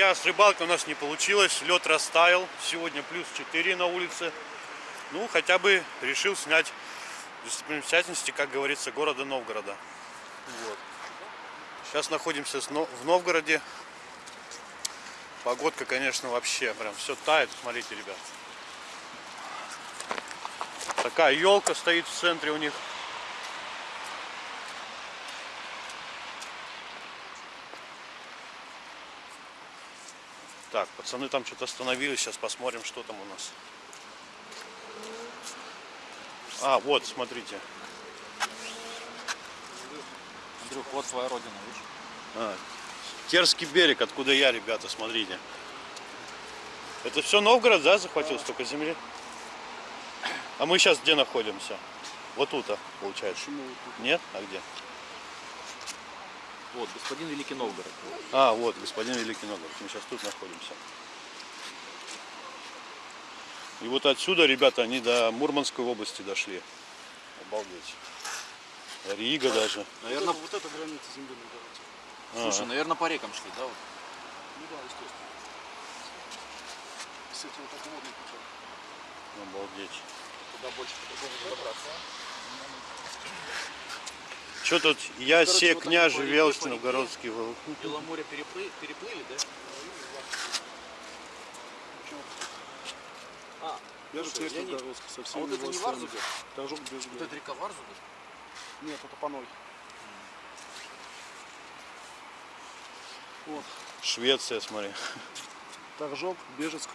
друзья! С рыбалкой у нас не получилось, лед растаял. Сегодня плюс 4 на улице. Ну, хотя бы решил снять достопримечательности, как говорится, города Новгорода. Вот. Сейчас находимся в Новгороде. Погодка, конечно, вообще прям все тает. Смотрите, ребят. Такая елка стоит в центре у них. Так, пацаны там что-то остановились, сейчас посмотрим, что там у нас. А, вот, смотрите. Андрюх, вот твоя родина, видишь? А, Терский берег, откуда я, ребята, смотрите. Это все Новгород, да, захватил да. столько земли? А мы сейчас где находимся? Вот тут, а, получается. Почему? Нет? А где? Вот, господин Великий Новгород. А, вот, господин Великий Новгород. Мы сейчас тут находимся. И вот отсюда, ребята, они до Мурманской области дошли. Обалдеть. Рига даже. Наверное, вот, вот эта граница земли а Слушай, наверное, по рекам шли, да? Вот? Ну да, естественно. С этим вот таким водным путем. Обалдеть. Туда больше по-другому добраться. Что тут? Я Короче, се вот княже Велч Новгородский. Беломорье переплыли, переплыли, да? А, Бежит есть Новгородский, совсем а вот это не Варзуга? Торжок без Вот это река Варзуга? Нет, это Паной. Вот. Швеция, смотри. Торжок, Бежецк,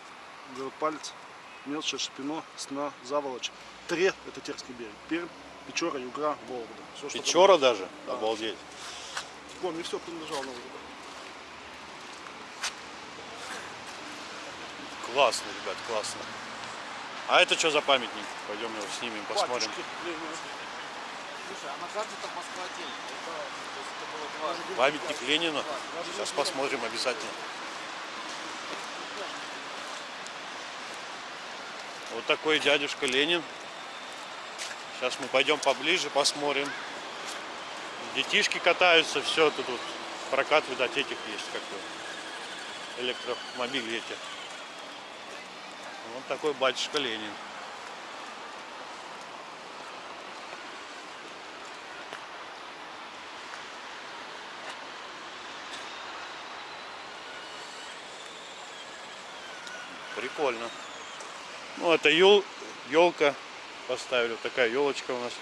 город Палец, Мелча, Шпино, Сна, Заволочь. Тре – это Терский берег. Пермь, Печора, Югра, Вологда. Все, Печора даже? Да. Обалдеть. Помню, все принадлежало Новгороду. Классно, ребят, классно. А это что за памятник? Пойдем его снимем, посмотрим. Слушай, а на карте там Москва отдельно. Памятник Ленина. Сейчас посмотрим обязательно. Вот такой дядюшка Ленин. Сейчас мы пойдем поближе, посмотрим. Детишки катаются, все тут вот прокат, видать, этих есть, как электромобили эти. Вот такой батюшка Ленин. Прикольно. Ну, это ел, елка поставили. Вот такая елочка у нас.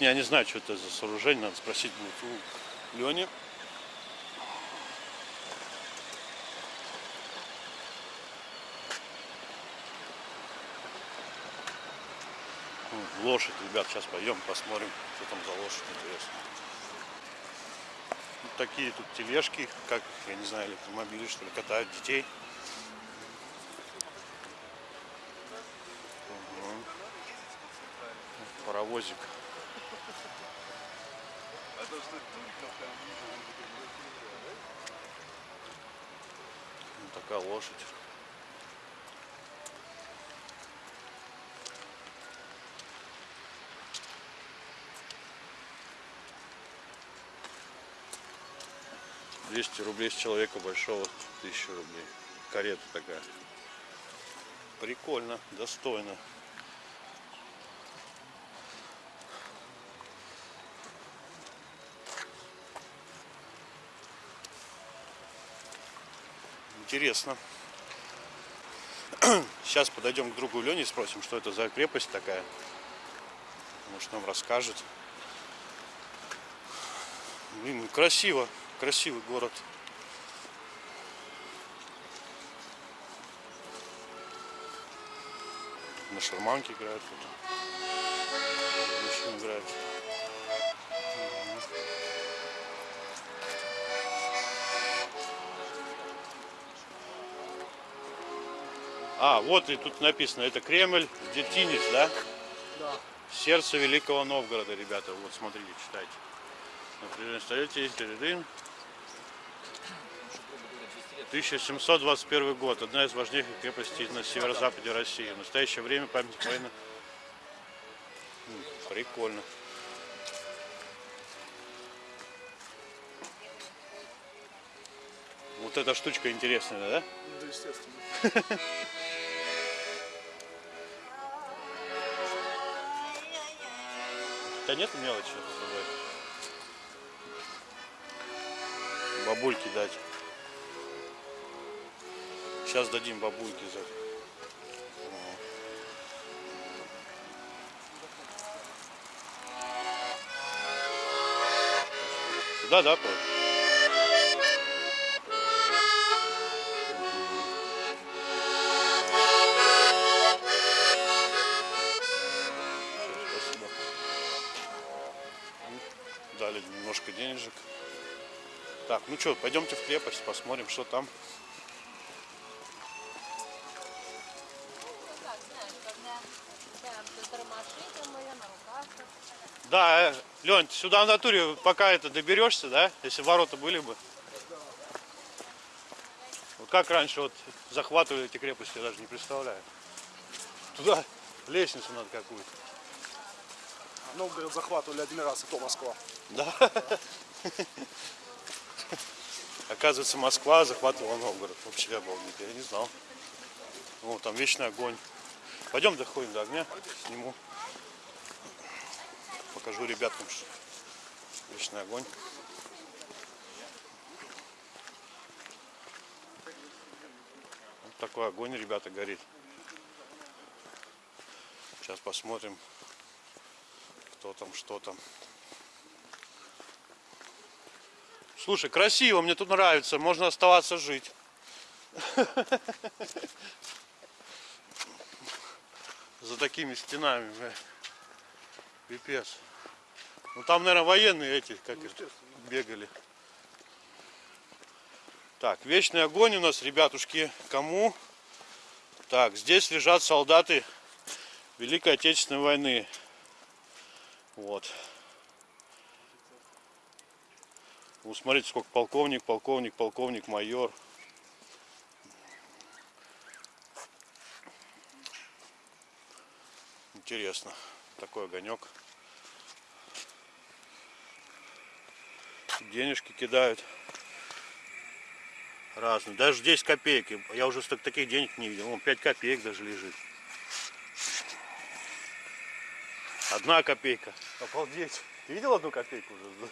Я не знаю, что это за сооружение, надо спросить будет у Лени. Лошадь, ребят, сейчас пойдем посмотрим, что там за лошадь, интересно. Вот такие тут тележки, как, я не знаю, электромобили, что ли, катают детей. Паровозик. Вот такая лошадь. Двести рублей с человека большого, тысячу рублей. Карета такая. Прикольно, достойно. Интересно. Сейчас подойдем к другу Лене и спросим, что это за крепость такая. Может нам расскажет. Блин, красиво. Красивый город. На шарманке играют. Мужчины играют. А, вот и тут написано, это Кремль, детинец, да? Да. Сердце Великого Новгорода, ребята. Вот, смотрите, читайте. На определенном столетии, 1721 год. Одна из важнейших крепостей на северо-западе России. В настоящее время памятник войны. Прикольно. Вот эта штучка интересная, да? Ну, да, естественно. Да нет мелочи с собой. Бабульки дать. Сейчас дадим бабульки за. Сюда, да, Павел? Так, ну что, пойдемте в крепость, посмотрим, что там. Да, Лень, ты сюда в натуре пока это доберешься, да? Если ворота были бы. Вот как раньше вот захватывали эти крепости, я даже не представляю. Туда лестницу надо какую-то. Новгород захватывали один раз, и то Москва. Да. Оказывается, Москва захватывала Новгород. Вообще обалдеть, я не знал. О, там вечный огонь. Пойдем доходим до огня, сниму. Покажу ребятам, что вечный огонь. Такой огонь, ребята, горит. Сейчас посмотрим, кто там, что там. Слушай, красиво, мне тут нравится, можно оставаться жить. За такими стенами, бля. Пипец. Ну там, наверное, военные эти, как их, бегали. Так, вечный огонь у нас, ребятушки, кому? Так, здесь лежат солдаты Великой Отечественной войны. Вот. Ну, смотрите, сколько полковник, полковник, полковник, майор. Интересно. Такой огонек. Денежки кидают. Разные. Даже 10 копеек. Я уже столько таких денег не видел. Вон 5 копеек даже лежит. Одна копейка. Обалдеть. Ты видел одну копейку уже?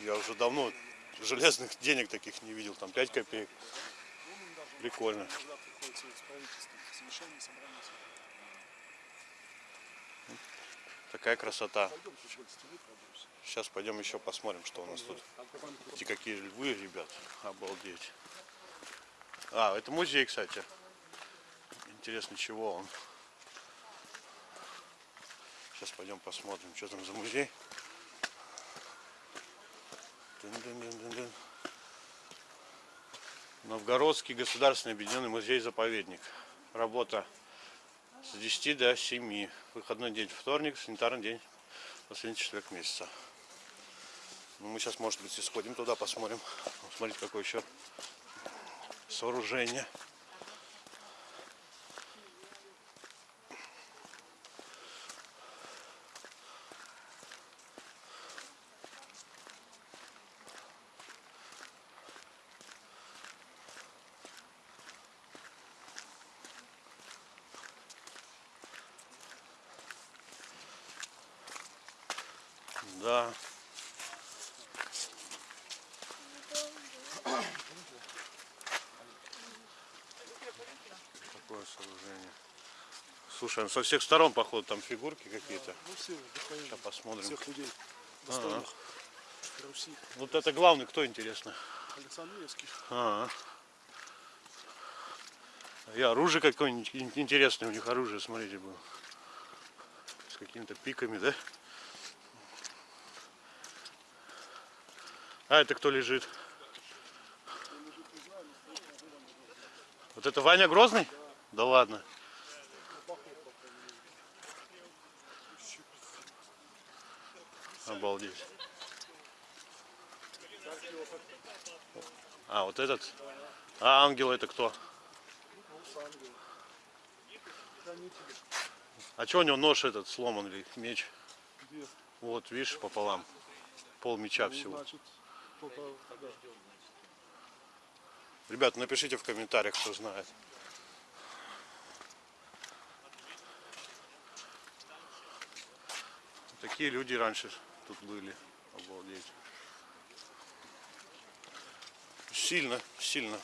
Я уже давно железных денег таких не видел. Там 5 копеек. Прикольно. Такая красота. Сейчас пойдем еще посмотрим, что у нас тут. Эти какие львы, ребят. Обалдеть. А, это музей, кстати. Интересно, чего он. Сейчас пойдем посмотрим, что там за музей. Новгородский государственный объединенный музей-заповедник. Работа с 10 до 7. Выходной день вторник, санитарный день последний четверг месяца. Ну, мы сейчас, может быть, и сходим туда, посмотрим. Смотрите, какое еще сооружение. Да. Такое сооружение. Слушай, ну со всех сторон, походу, там фигурки какие-то. Ну все, Сейчас посмотрим. всех людей, достойных Руси. Вот это главный, кто интересно? Александр Невский. А. И оружие какое-нибудь ин- интересное у них оружие, смотрите, было. С какими-то пиками, да? А это кто лежит? Вот это Ваня Грозный? Да ладно. Обалдеть. А, вот этот. А ангел это кто? А что у него нож этот сломан или меч? Где? Вот, видишь, пополам. Пол меча всего. Значит, Только, да. Ребят, напишите в комментариях, кто знает. Такие люди раньше тут были. Обалдеть. Сильно, сильно.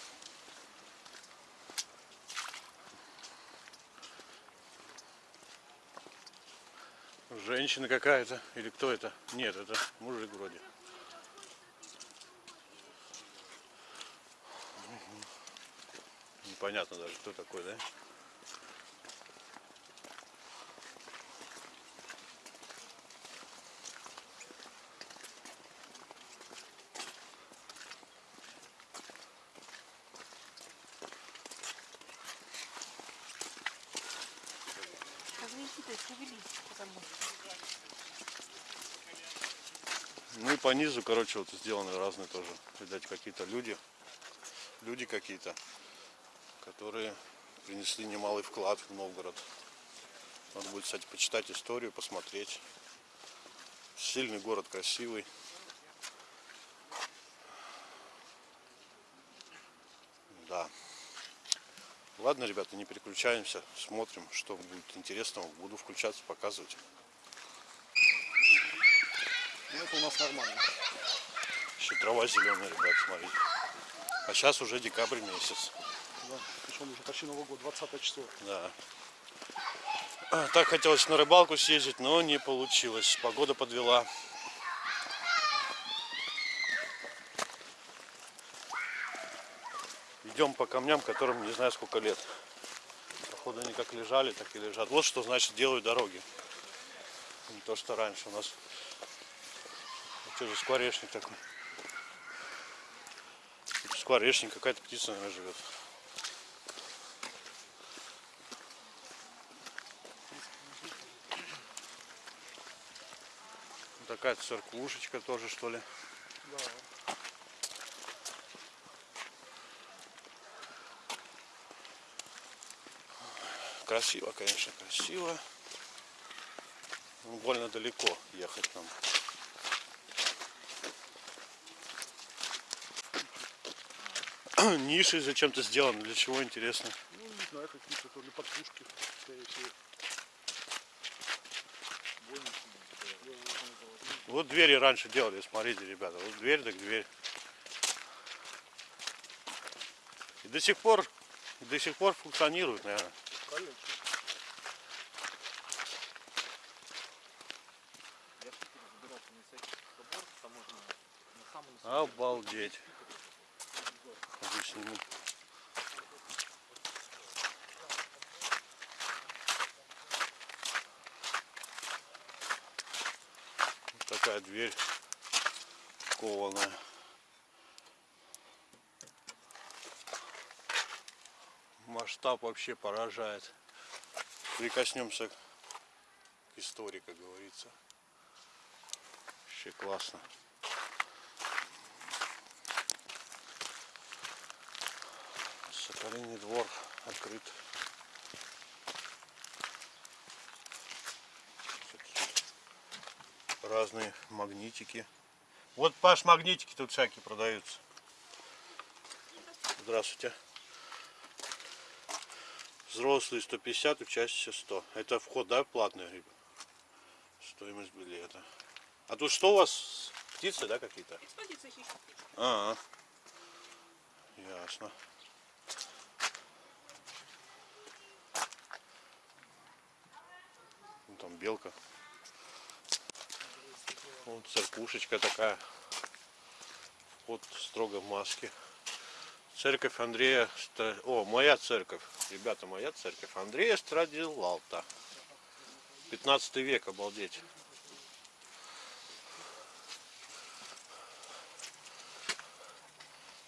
Женщина какая-то. Или кто это? Нет, это мужик вроде. Непонятно даже, кто такой, да? Ну и по низу, короче, вот сделаны разные тоже. Видать, какие-то люди. Люди какие-то, которые принесли немалый вклад в Новгород. Надо будет, кстати, почитать историю, посмотреть. Сильный город, красивый. Да. Ладно, ребята, не переключаемся. Смотрим, что будет интересного. Буду включаться, показывать. Ну, это у нас нормально. Еще трава зеленая, ребят, смотрите. А сейчас уже декабрь месяц. Да. Причем уже почти Новый год, 20 число. Да. А, Так хотелось на рыбалку съездить, но не получилось. Погода подвела. Идем по камням, которым не знаю сколько лет. Походу они как лежали, так и лежат. Вот что значит делают дороги. Не то, что раньше у нас. Что за скворечник такой? Скворечник, какая-то птица, наверное, живет. Такая церквушечка тоже, что ли. Да. Красиво, конечно, красиво. Ну, больно далеко ехать нам. Ниши зачем-то сделаны, для чего интересно. Ну, не знаю, какие-то то ли подпушки, скорее всего. Вот двери раньше делали, смотрите, ребята. Вот дверь, так дверь. И до сих пор, до сих пор функционирует, наверное. Конечно. Я в Питере забирался на всякий собор таможенный. На самом Обалдеть. Хочу сниму. Вот такая дверь кованая. Масштаб вообще поражает. Прикоснемся к истории, как говорится. Вообще классно. Соколиный двор открыт. Разные магнитики. Вот, Паш, магнитики тут всякие продаются. Здравствуйте. Взрослые 150, учащиеся 100. Это вход, да, платный? Стоимость билета. А тут что у вас? Птицы, да, какие-то? Экспозиция хищных птиц. А, ясно. Там белка. Вот церквушечка такая. Вот строго в маске. Церковь Андрея... О, моя церковь. Ребята, моя церковь. Андрея Страдилалта. 15 век, обалдеть.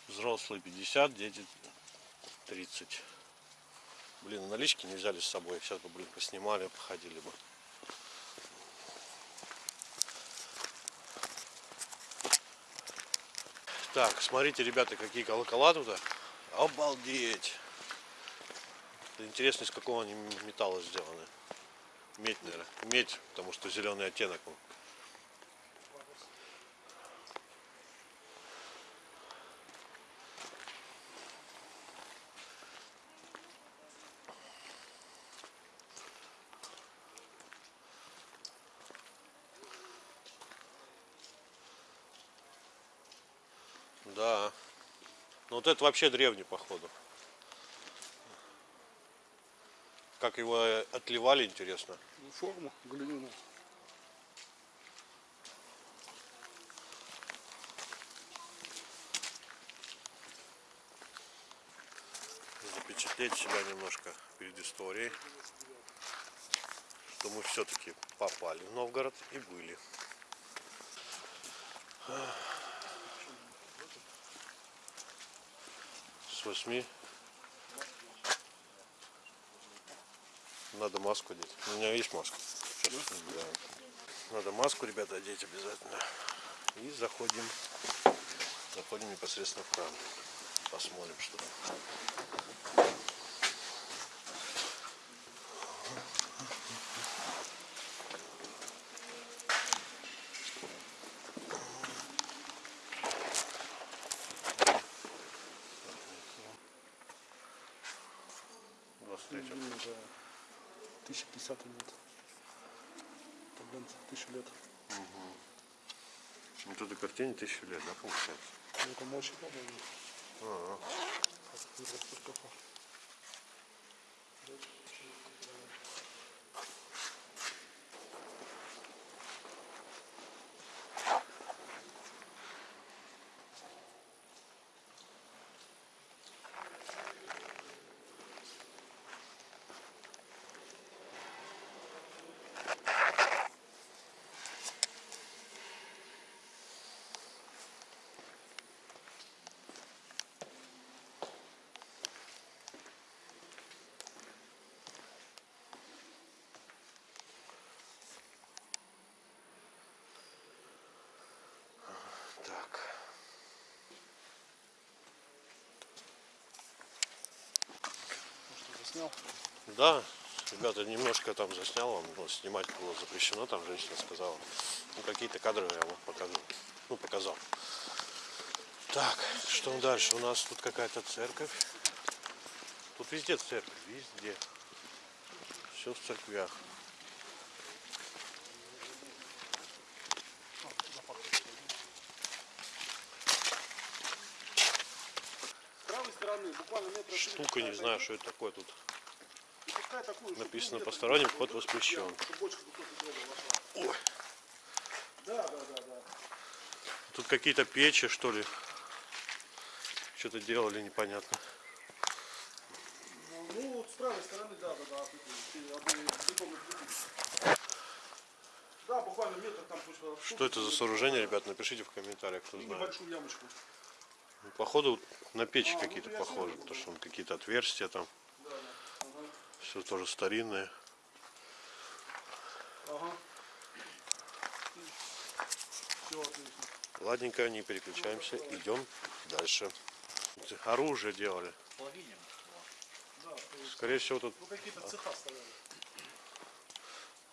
Взрослые 50, дети 30. Блин, налички не взяли с собой. Сейчас бы, блин, поснимали, походили бы. Так, смотрите, ребята, какие колокола тут. Обалдеть. Интересно, из какого они металла сделаны. Медь, наверное. Медь, потому что зеленый оттенок. он. Но вот это вообще древний, походу. Как его э, отливали, интересно. Ну, форму глиняную. Запечатлеть себя немножко перед историей. Что мы все-таки попали в Новгород и были. 8. Надо маску одеть. У меня есть маска. Да. Надо маску, ребята, одеть обязательно. И заходим. Заходим непосредственно в кран. Посмотрим, что там. Это 1050 лет. Это, блин, тысячу лет. Вот этой картине тысячу лет, да, получается? Ну, это мощи, по-моему. Ага. Как Заснял? Да, ребята, немножко там заснял вам, но снимать было запрещено, там женщина сказала. Ну, какие-то кадры я вам покажу. Ну, показал. Так, что дальше? У нас тут какая-то церковь. Тут везде церковь, везде. Все в церквях. С правой стороны, буквально Штука, не знаю, что это такое тут. Написано посторонним, вход воспрещен. тут. Ой. Какие-то печи, что ли. Что-то делали непонятно. Ну, ну, вот с правой стороны, да, да, да. Да, буквально метр там пусть. Что это за сооружение, ребят, напишите в комментариях, кто знает. небольшую ямочку. Ну, Походу на печи какие-то похожи, потому что он какие-то отверстия там. Все тоже старинное. Ладненько, не переключаемся, идем дальше. Оружие делали. Скорее всего тут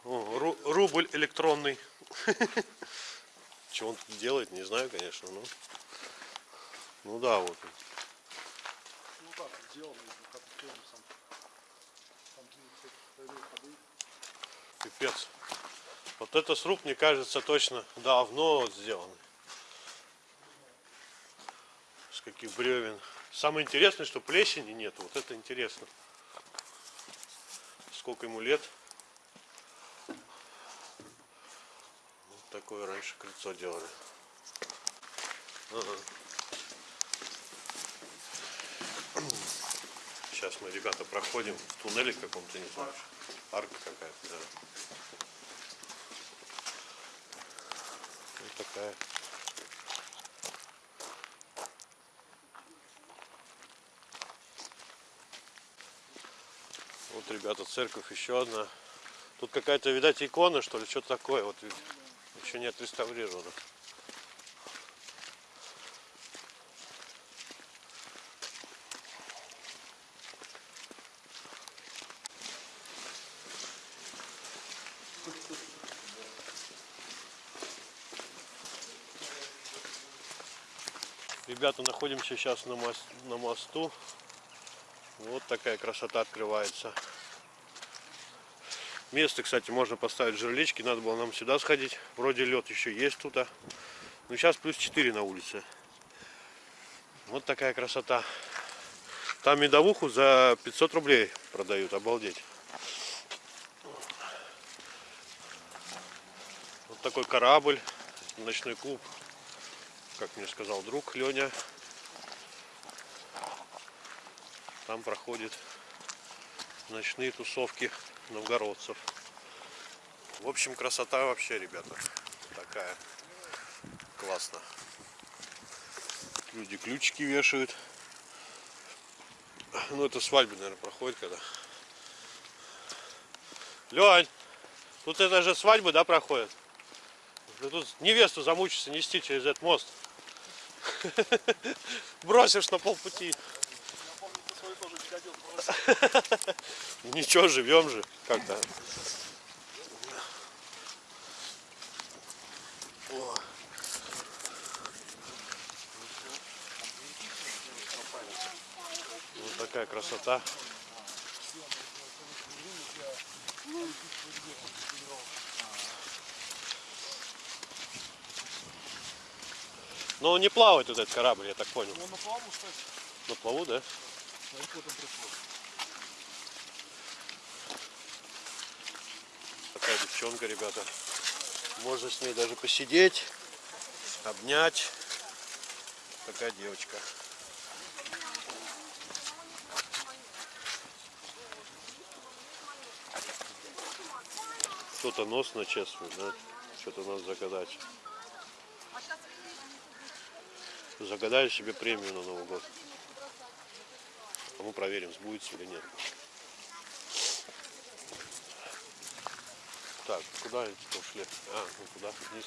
о, ру- рубль электронный. Что он тут делает, не знаю, конечно, но. Ну да, вот. он. Ну так, сделано, как сам. Там ходы. Пипец. Вот это сруб, мне кажется, точно давно сделанный. С каких бревен. Самое интересное, что плесени нет. Вот это интересно. Сколько ему лет. Вот такое раньше крыльцо делали. Ага. Сейчас мы, ребята, проходим в туннеле каком-то, не знаю. Арка какая-то, да. Вот такая. Вот, ребята, церковь еще одна. Тут какая-то, видать, икона, что ли, что-то такое. Вот еще не отреставрировано. Ребята, находимся сейчас на, мос- на мосту. Вот такая красота открывается. Место, кстати, можно поставить жерлички. Надо было нам сюда сходить. Вроде лед еще есть тут. а. Но сейчас плюс 4 на улице. Вот такая красота. Там медовуху за 500 рублей продают, обалдеть. Такой корабль, ночной клуб, как мне сказал друг Леня. Там проходят ночные тусовки новгородцев. В общем, красота вообще, ребята, такая. Классно. Люди ключики вешают. Ну, это свадьбы, наверное, проходит когда. Лень, тут это же свадьбы, да, проходят? Ты тут невесту замучишься нести через этот мост. Бросишь на полпути. Ничего, живем же как-то. Вот такая красота. Но он не плавает вот этот корабль, я так понял. Он на плаву, кстати. На плаву, да? Смотри, кто там пришел. Такая девчонка, ребята. Можно с ней даже посидеть, обнять. Такая девочка. Кто-то нос начесывает, да? Что-то нас загадать. Загадали себе премию на Новый год. А мы проверим, сбудется или нет. Так, куда они тут ушли? А, ну куда? Вниз.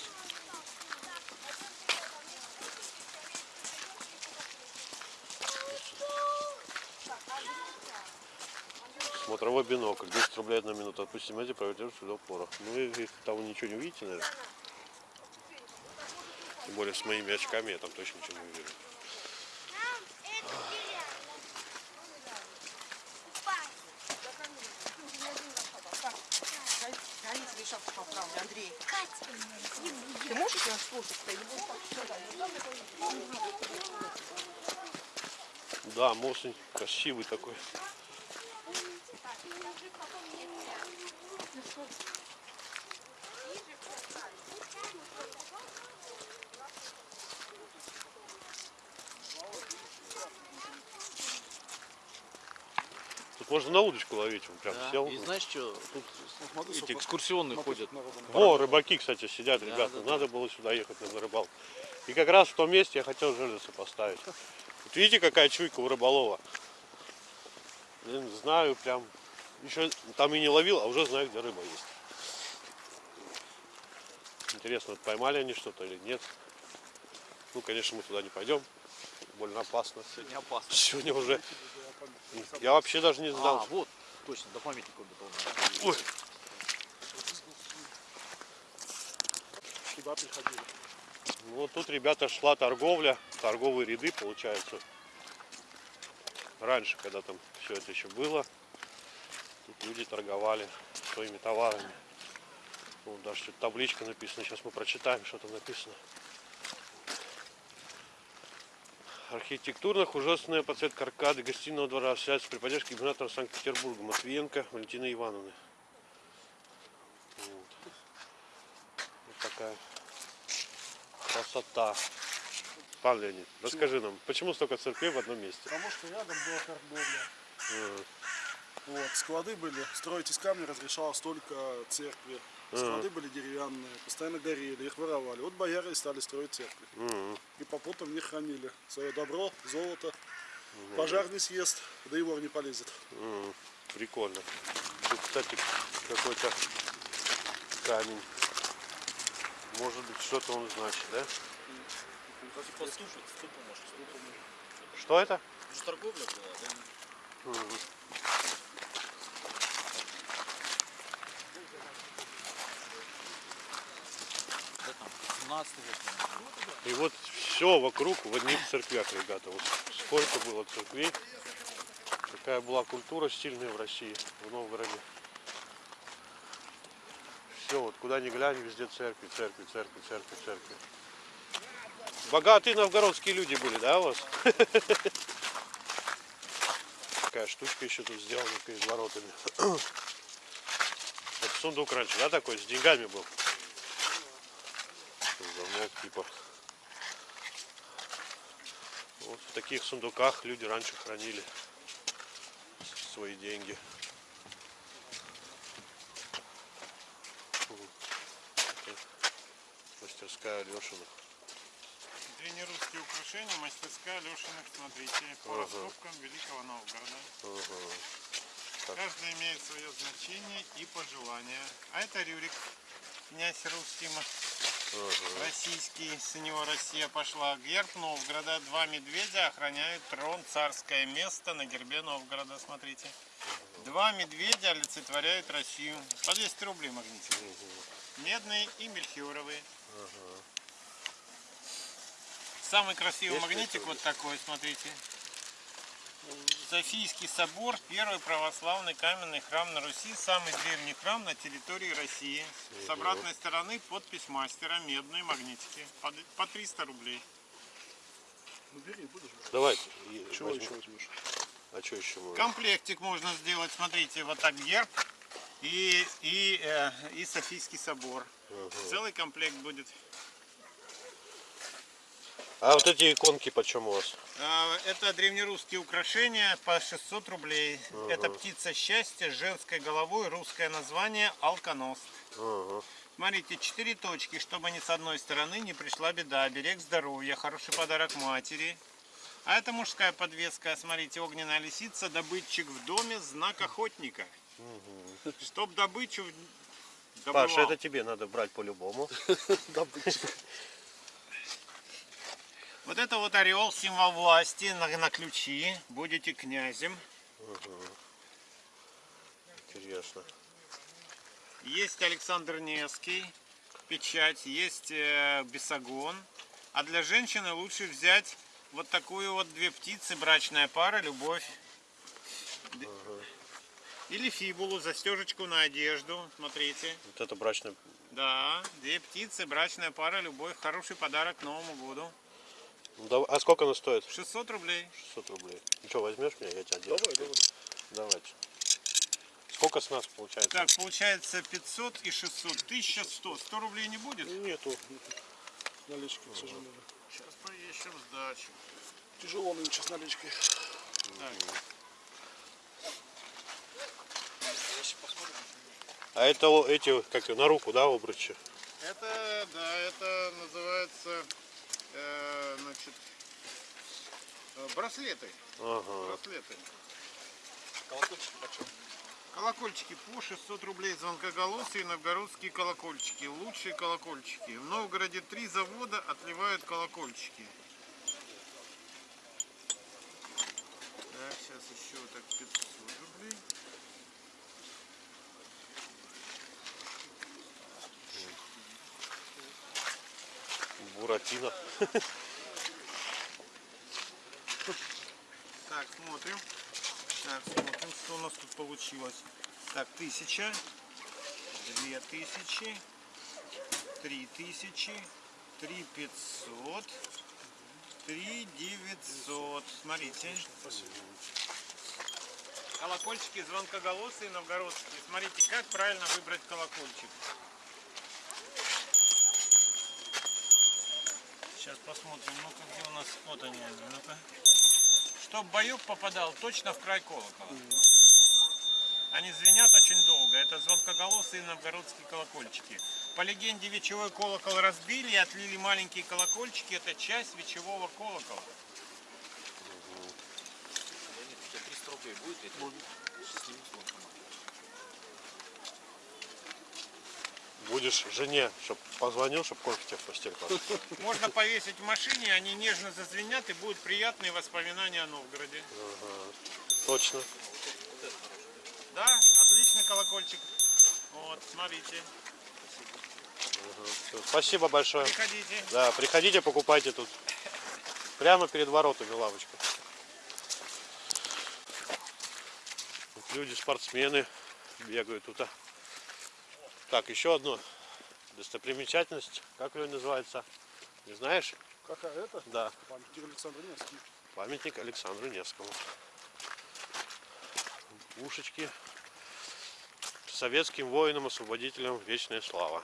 Смотровой бинокль, 10 рублей одна минута. Отпустим эти, проведем сюда упора. Ну и там вы ничего не увидите, наверное. Более с моими очками я там точно ничего не увижу. Андрей. Ты можешь нас слушать? Да, мост красивый такой. Можно на удочку ловить, он прям Да. сел. И знаешь что, тут Смотри, эти экскурсионные смотри, ходят. народу. О, рыбаки, кстати, сидят, Да, ребята. да, да. Надо было сюда ехать на рыбалку. И как раз в том месте я хотел жерлицы поставить. Вот видите, какая чуйка у рыболова. Блин, знаю прям. Еще там и не ловил, а уже знаю, где рыба есть. Интересно, вот поймали они что-то или нет. Ну, конечно, мы туда не пойдем. Больно опасно. Сегодня опасно. Сегодня уже. Я вообще даже не знал. А, вот, точно, до памятника до Ой, Сюда приходили. Ну, Вот тут, ребята, шла торговля, торговые ряды, получается. Раньше, когда там все это еще было, тут люди торговали своими товарами. Вот даже что-то табличка написана, сейчас мы прочитаем, что там написано. Архитектурно художественная подсветка аркады гостиного двора осуществляется при поддержке губернатора Санкт-Петербурга Матвиенко Валентины Ивановны. Вот. Вот такая красота. Пан Леонид, расскажи нам, почему столько церквей в одном месте? Потому что рядом была торговля. Э, Вот, склады были, строить из камня разрешалось только церкви. Склады были деревянные, постоянно горели, их воровали. Вот бояре и стали строить церкви. И попутно в них хранили свое добро, золото. Пожар не съест, да и вор не полезет. Прикольно. Тут, кстати, какой-то камень. Может быть, что-то он значит, да? Послушать, что поможешь? Что это? Уже торговля была, да? 17 век. И вот все вокруг в одних церквях, ребята. Вот сколько было церквей. Какая была культура стильная в России, в Новгороде. Все, вот куда ни глянь, везде церкви, церкви, церкви, церкви, церкви. Богатые новгородские люди были, да, у вас? Такая штучка еще тут сделана перед воротами. Это сундук раньше, да, такой, с деньгами был? Замок типа. Вот в таких сундуках люди раньше хранили свои деньги. Это Мастерская Алешиных. Древнерусские украшения, мастерская Лешиных, смотрите, по Ага. раскопкам Великого Новгорода. Ага. Так. Каждый имеет свое значение и пожелание. А это Рюрик, князь русский, ма- российский, с него Россия пошла. Герб Новгорода, два медведя охраняют трон, царское место на гербе Новгорода, смотрите. Два медведя олицетворяют Россию. По 200 рублей магнитик. Медные и мельхиоровые. Самый красивый Есть магнитик вот такой, смотрите. Софийский собор, первый православный каменный храм на Руси, самый древний храм на территории России. С обратной стороны подпись мастера, медные магнитики, по д- по 300 рублей. Ну бери, будешь. Давайте. Чего возьму. еще возьмешь? А что еще можно? Комплектик можно сделать, смотрите, вот так герб и, и, э, и Софийский собор. Целый комплект будет. А вот эти иконки почем у вас? А, Это древнерусские украшения по 600 рублей. Это птица счастья с женской головой, русское название алконост. Ага. Смотрите, четыре точки, чтобы ни с одной стороны не пришла беда. Берег здоровья, хороший подарок матери. А это мужская подвеска. Смотрите, огненная лисица, добытчик в доме, знак охотника. Чтоб добычу добывал. Паша, это тебе надо брать по-любому. Вот это вот орел, символ власти на, на ключи. Будете князем. Интересно. Есть Александр Невский, печать, есть э, бесогон. А для женщины лучше взять вот такую вот две птицы, брачная пара, любовь. Д- Или фибулу, застежечку на одежду, смотрите. Вот это брачный. Да, две птицы, брачная пара, любовь, хороший подарок к Новому году. Ну, А сколько она стоит? 600 рублей. 600 рублей. Ну что, возьмешь меня, я тебя одену. Давай, давай. Давайте. Сколько с нас получается? Так, получается 500 и 600, 1100. 100 рублей не будет? Нету налички, к сожалению. Сейчас поищем сдачу. Тяжело нынче с наличкой. Так. А это эти, как на руку, да, обручи? Это, да, это называется, э, значит, э, браслеты. Ага. Браслеты. Колокольчики почем? Колокольчики по 600 рублей, звонкоголосые новгородские колокольчики. Лучшие колокольчики. В Новгороде три завода отливают колокольчики. Так, сейчас еще вот так 500 рублей. Буратино. Так, смотрим. Так, смотрим, что у нас тут получилось. Так, тысяча, две тысячи, три тысячи, три пятьсот, три девятьсот. Смотрите. Колокольчики звонкоголосые новгородские. Смотрите, как правильно выбрать колокольчик. Сейчас посмотрим. Ну-ка, где у нас... Вот они, ну-ка. Чтоб боек попадал точно в край колокола. Они звенят очень долго. Это звонкоголосые новгородские колокольчики. По легенде, вечевой колокол разбили и отлили маленькие колокольчики. Это часть вечевого колокола. Леонид, у тебя 300 рублей будет? С. Будешь жене, чтоб позвонил, чтоб кофе тебе в постель клал. Можно повесить в машине, они нежно зазвенят и будут приятные воспоминания о Новгороде. Точно. Да, отличный колокольчик. Вот, смотрите. Всё, Спасибо большое. Приходите. Да, приходите, покупайте тут. Прямо перед воротами лавочка. Люди, спортсмены бегают тут. а. Так, еще одно достопримечательность. Как ее называется? Не знаешь? Какая это? Да, Памятник Александру Невскому. памятник Александру Невскому. Пушечки. Советским воинам-освободителям вечная слава.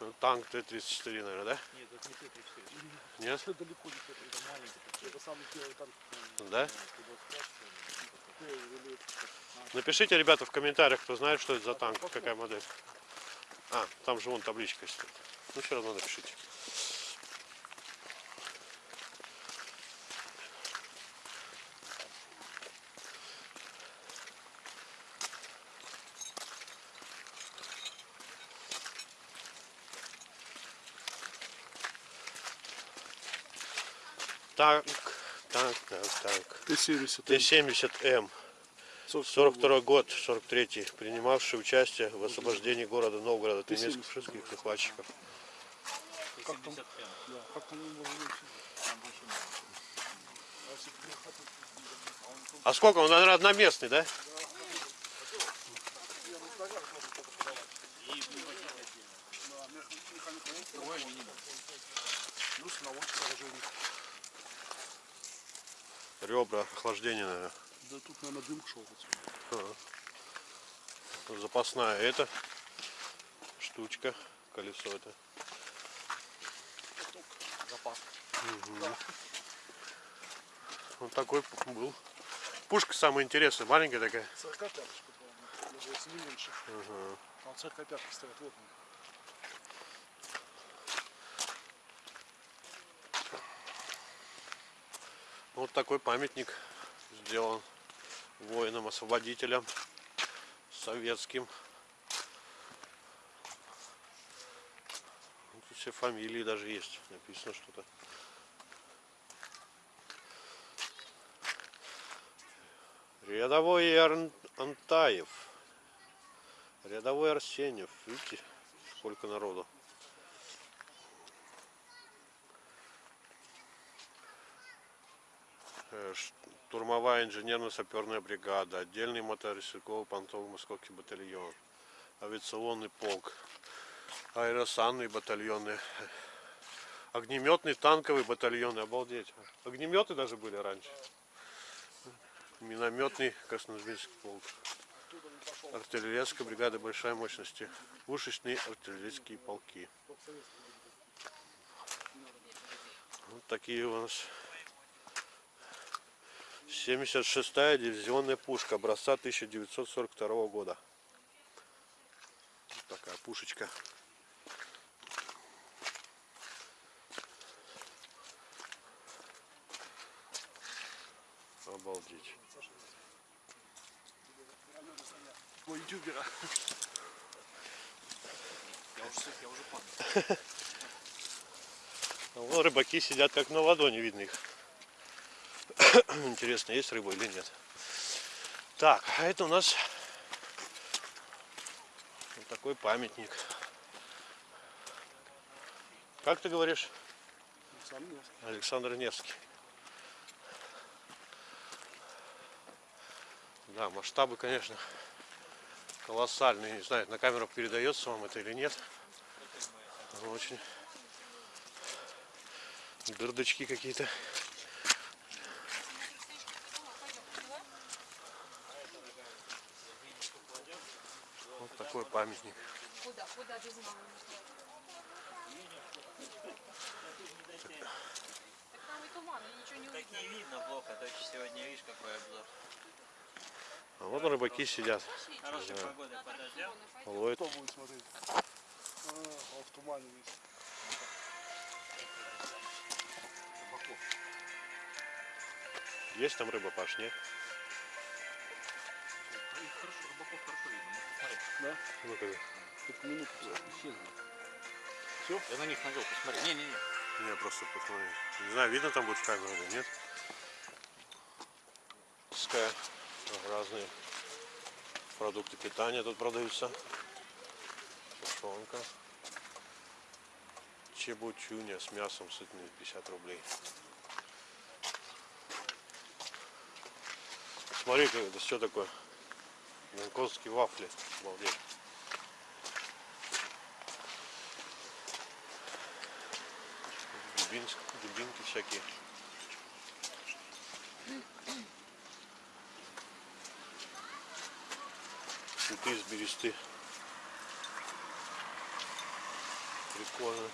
Ну, Танк Т-34, наверное, да? Нет, это не Т-34. Нет? Это далеко не это. Это маленький. Это самый первый танк. Да? Т- или- Напишите, ребята, в комментариях, кто знает, что это за танк, какая модель. А, там же вон табличка стоит. Ну, все равно напишите. Так, так, так, так. Т-70. Т-70М. 42 год, 43 принимавший участие в освобождении города Новгорода от Ты немецких фашистских захватчиков. Как там? 70 М. Да, как там его зовут? Там больше много. А сколько? Он, наверное, одноместный, да? Ребра, охлаждение, наверное. Да тут, наверное, дым шел. отсюда. Запасная эта штучка, колесо это. Запас. Вот такой был. Пушка самая интересная, маленькая такая. 45 по-моему. Даже если не меньше. Там 45 стоят. Вот он. Вот такой памятник сделан воинам-освободителям советским. Тут все фамилии даже есть. Написано что-то. Рядовой Антаев. Рядовой Арсеньев. Видите, сколько народу. Штурмовая инженерно-саперная бригада, отдельный мотоцикловый понтовый московский батальон, авиационный полк, аэросанные батальоны, огнеметный танковый батальон, обалдеть. Огнеметы даже были раньше. Минометный Красноармейский полк. Артиллерийская бригада большой мощности. Пушечные артиллерийские полки. Вот такие у нас 76-я дивизионная пушка образца 1942 года. Вот такая пушечка. Обалдеть. Ой, ютубера. Я уже, я уже. А вон рыбаки сидят как на ладони, видно их. Интересно, есть рыба или нет. Так, а это у нас вот такой памятник. Как ты говоришь? Сам нет. Александр Невский. Да, масштабы, конечно, колоссальные. Не знаю, на камеру передается вам это или нет. Очень дырдочки какие-то. Вот такой памятник. Куда? Куда без мамы? Так там и туман, я ничего не Так не видно плохо, точно сегодня видишь какой обзор. А вот рыбаки сидят. Хорошей погоды подождем. Ловят. Кто будет смотреть? А, в тумане весь. Есть там рыба, Паш, нет? Да? Ну-ка. Тут минуту. Исчезли. Всё? Я на них навел, посмотри. Не-не-не. Я просто посмотрю. Не знаю, видно там будет в камеру или нет. Пускай разные продукты питания тут продаются. Тушенка. Чебучуня с мясом сытные 50 рублей. Смотри, это что такое? Гонконгские вафли. Обалдеть. дубинки, дубинки всякие. Цветы из бересты. Прикольно.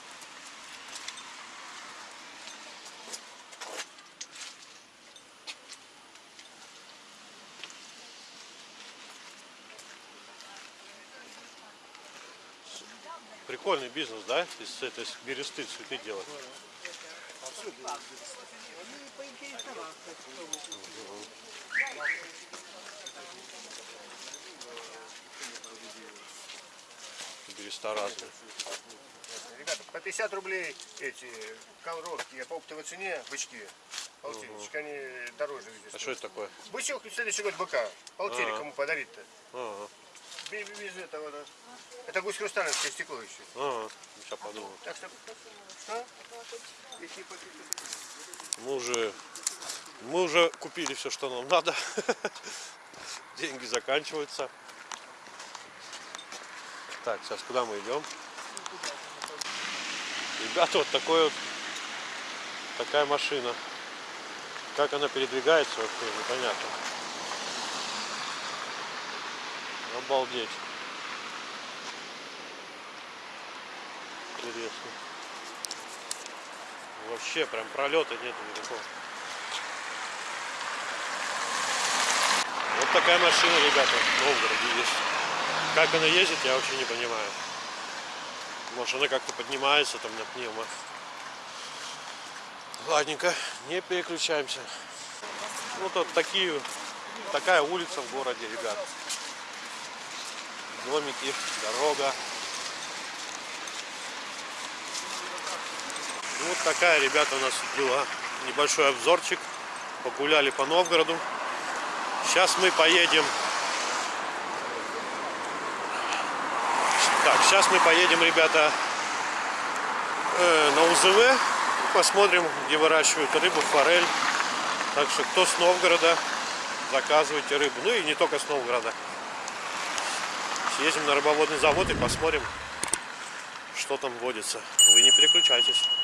Прикольный бизнес, да? Из этой бересты цветы делать. Береста разные. Ребята, по 50 рублей эти колоровки, а по оптовой цене бычки. Полтинничек, они дороже А здесь. что это такое? Бычок следующий год быка. Полтинник Ага. кому подарить-то? Ага, Без, без этого, да. Это гусь хрусталинское стекло еще. ага. Сейчас подумал. Так что, что? Мы уже, мы уже купили все, что нам надо. Деньги заканчиваются. Так, сейчас куда мы идем? Ребята, вот такой вот такая машина. Как она передвигается, вообще непонятно. Обалдеть. Интересно. Вообще прям пролета нету никакого. Вот такая машина, ребята, в Новгороде есть. Как она ездит, я вообще не понимаю. Может она как-то поднимается там на пневмо. Ладненько, не переключаемся. Вот вот такие, такая улица в городе, ребят. Домики, дорога. Вот такая, ребята, у нас была небольшой обзорчик. Погуляли по Новгороду. Сейчас мы поедем. Так, сейчас мы поедем, ребята, э, на УЗВ. Посмотрим, где выращивают рыбу, форель. Так что кто с Новгорода, заказывайте рыбу. Ну и не только с Новгорода. Съездим на рыбоводный завод и посмотрим, что там водится. Вы не переключайтесь.